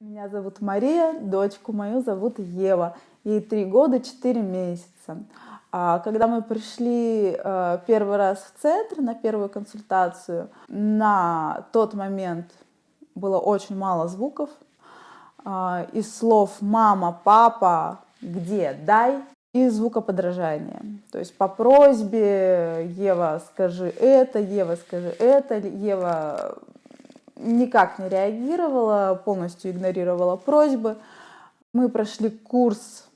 Меня зовут Мария, дочку мою зовут Ева. Ей три года, четыре месяца. А когда мы пришли э, первый раз в центр на первую консультацию, на тот момент было очень мало звуков. Э, из слов «мама», «папа», «где», «дай» и звукоподражание. То есть по просьбе «Ева, скажи это», «Ева, скажи это», «Ева» никак не реагировала, полностью игнорировала просьбы. Мы прошли курс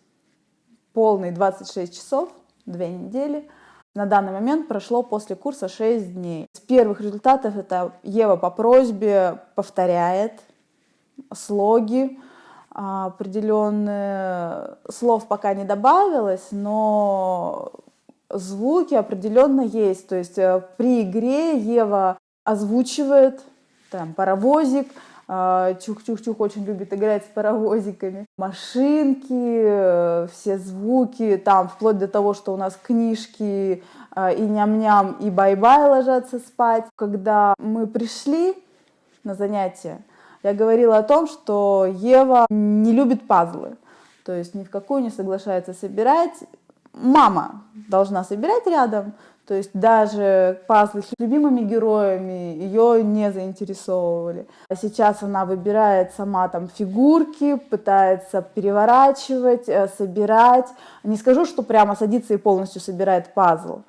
полный 26 часов, две недели. На данный момент прошло после курса 6 дней. С первых результатов это Ева по просьбе повторяет слоги, а, определенные слов пока не добавилось, но звуки определенно есть. То есть э, при игре Ева озвучивает там паровозик, а, Чух-чух-чух очень любит играть с паровозиками. Машинки, э, все звуки, там, вплоть до того, что у нас книжки а, и ням-ням, и бай-бай ложатся спать. Когда мы пришли на занятия, я говорила о том, что Ева не любит пазлы. То есть ни в какую не соглашается собирать. Мама должна собирать рядом, то есть даже пазлы с любимыми героями ее не заинтересовывали. А сейчас она выбирает сама там фигурки, пытается переворачивать, э, собирать. Не скажу, что прямо садится и полностью собирает пазл,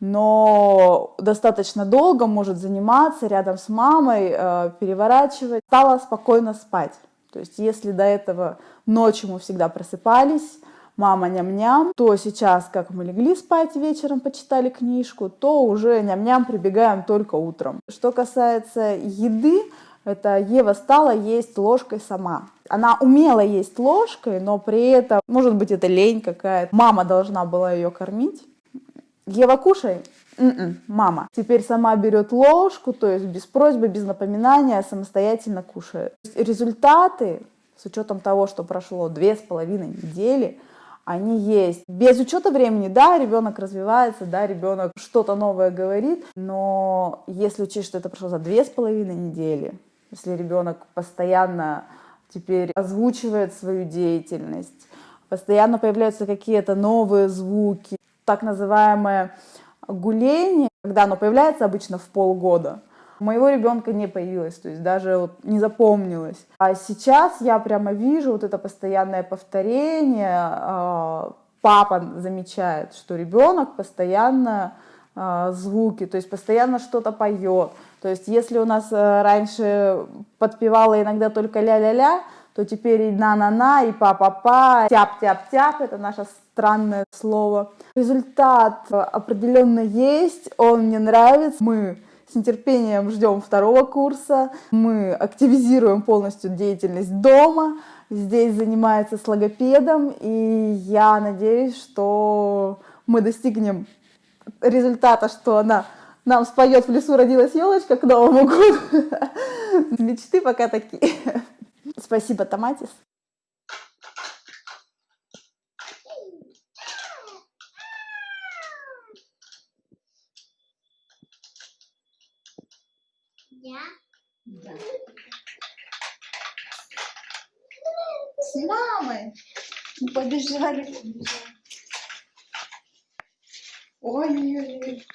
но достаточно долго может заниматься рядом с мамой, э, переворачивать. Стала спокойно спать. То есть если до этого ночью мы всегда просыпались, мама ням-ням, то сейчас, как мы легли спать вечером, почитали книжку, то уже ням-ням прибегаем только утром. Что касается еды, это Ева стала есть ложкой сама. Она умела есть ложкой, но при этом, может быть, это лень какая-то. Мама должна была ее кормить. Ева, кушай. М-м, мама. Теперь сама берет ложку, то есть без просьбы, без напоминания, самостоятельно кушает. Результаты, с учетом того, что прошло две с половиной недели, они есть. Без учета времени, да, ребенок развивается, да, ребенок что-то новое говорит, но если учесть, что это прошло за две с половиной недели, если ребенок постоянно теперь озвучивает свою деятельность, постоянно появляются какие-то новые звуки, так называемое гуление, когда оно появляется обычно в полгода, у моего ребенка не появилось, то есть даже вот не запомнилось. А сейчас я прямо вижу вот это постоянное повторение. А, папа замечает, что ребенок постоянно а, звуки, то есть постоянно что-то поет. То есть если у нас э, раньше подпевала иногда только ля-ля-ля, то теперь и на-на-на, и па-па-па, тяп-тяп-тяп, это наше странное слово. Результат определенно есть, он мне нравится. Мы с нетерпением ждем второго курса. Мы активизируем полностью деятельность дома. Здесь занимается с логопедом. И я надеюсь, что мы достигнем результата, что она нам споет в лесу родилась елочка к Новому году. Мечты пока такие. Спасибо, Томатис. Я? Да. С мамой. Побежали, побежали. Ой-ой-ой.